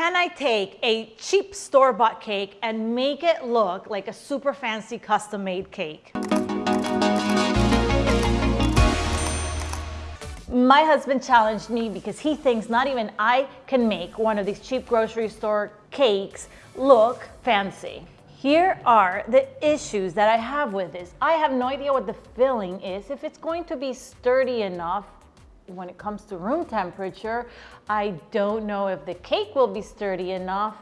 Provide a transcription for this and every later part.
can I take a cheap store-bought cake and make it look like a super fancy custom-made cake? My husband challenged me because he thinks not even I can make one of these cheap grocery store cakes look fancy. Here are the issues that I have with this. I have no idea what the filling is, if it's going to be sturdy enough when it comes to room temperature. I don't know if the cake will be sturdy enough.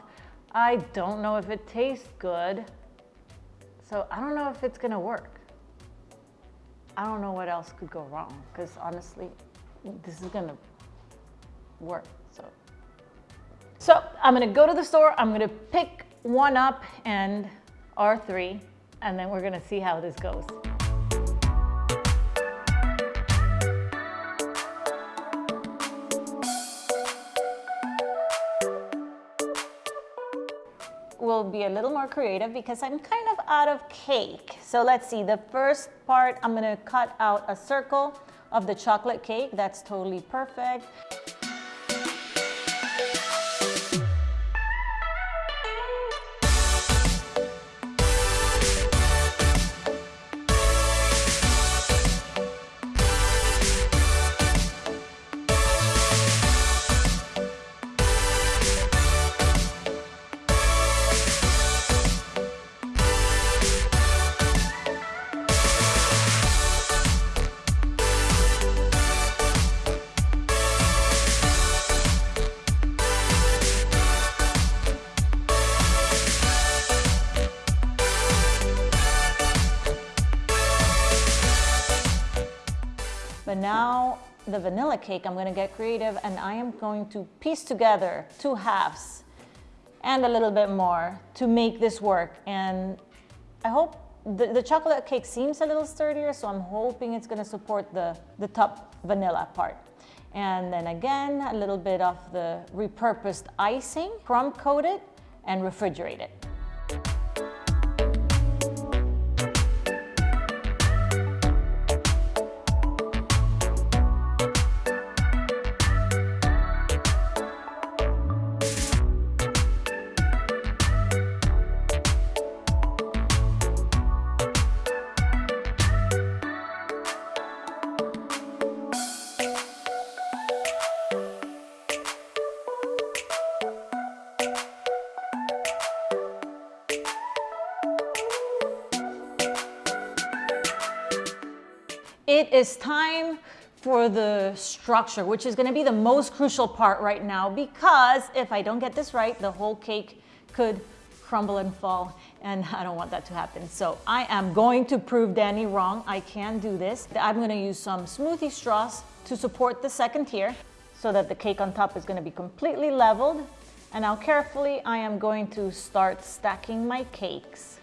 I don't know if it tastes good. So I don't know if it's gonna work. I don't know what else could go wrong because honestly, this is gonna work. So, so I'm gonna go to the store. I'm gonna pick one up and R3, and then we're gonna see how this goes. Will be a little more creative because I'm kind of out of cake. So let's see, the first part, I'm gonna cut out a circle of the chocolate cake. That's totally perfect. Now the vanilla cake, I'm gonna get creative and I am going to piece together two halves and a little bit more to make this work. And I hope the, the chocolate cake seems a little sturdier, so I'm hoping it's gonna support the, the top vanilla part. And then again, a little bit of the repurposed icing, crumb coated and refrigerate it. It is time for the structure, which is gonna be the most crucial part right now because if I don't get this right, the whole cake could crumble and fall and I don't want that to happen. So I am going to prove Danny wrong. I can do this. I'm gonna use some smoothie straws to support the second tier so that the cake on top is gonna be completely leveled. And now carefully, I am going to start stacking my cakes.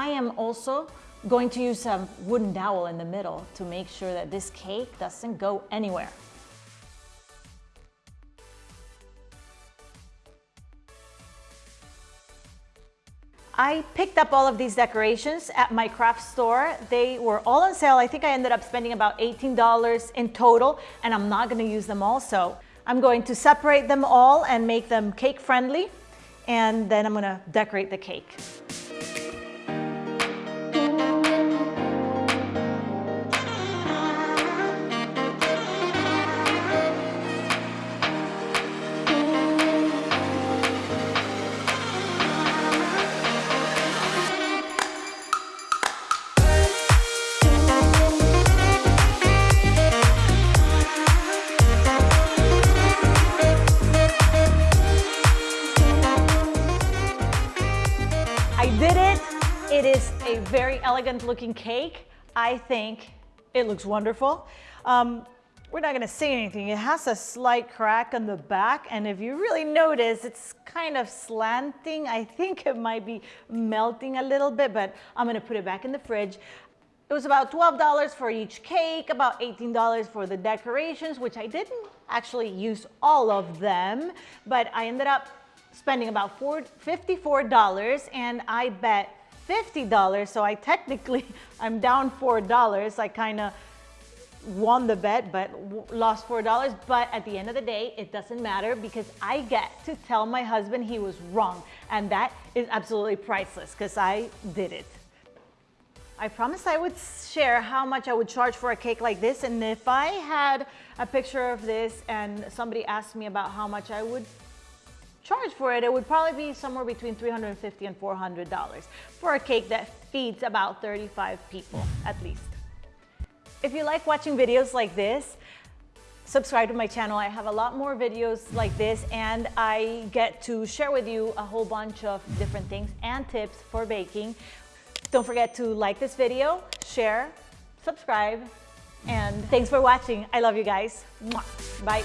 I am also going to use a wooden dowel in the middle to make sure that this cake doesn't go anywhere. I picked up all of these decorations at my craft store. They were all on sale. I think I ended up spending about $18 in total and I'm not gonna use them all. So I'm going to separate them all and make them cake friendly and then I'm gonna decorate the cake. It is a very elegant looking cake. I think it looks wonderful. Um, we're not gonna say anything. It has a slight crack on the back and if you really notice, it's kind of slanting. I think it might be melting a little bit, but I'm gonna put it back in the fridge. It was about $12 for each cake, about $18 for the decorations, which I didn't actually use all of them, but I ended up spending about $54 and I bet $50. So I technically, I'm down $4. I kind of won the bet, but lost $4. But at the end of the day, it doesn't matter because I get to tell my husband he was wrong. And that is absolutely priceless because I did it. I promised I would share how much I would charge for a cake like this. And if I had a picture of this and somebody asked me about how much I would charge for it, it would probably be somewhere between 350 and $400 for a cake that feeds about 35 people at least. If you like watching videos like this, subscribe to my channel. I have a lot more videos like this and I get to share with you a whole bunch of different things and tips for baking. Don't forget to like this video, share, subscribe, and thanks for watching. I love you guys. Bye.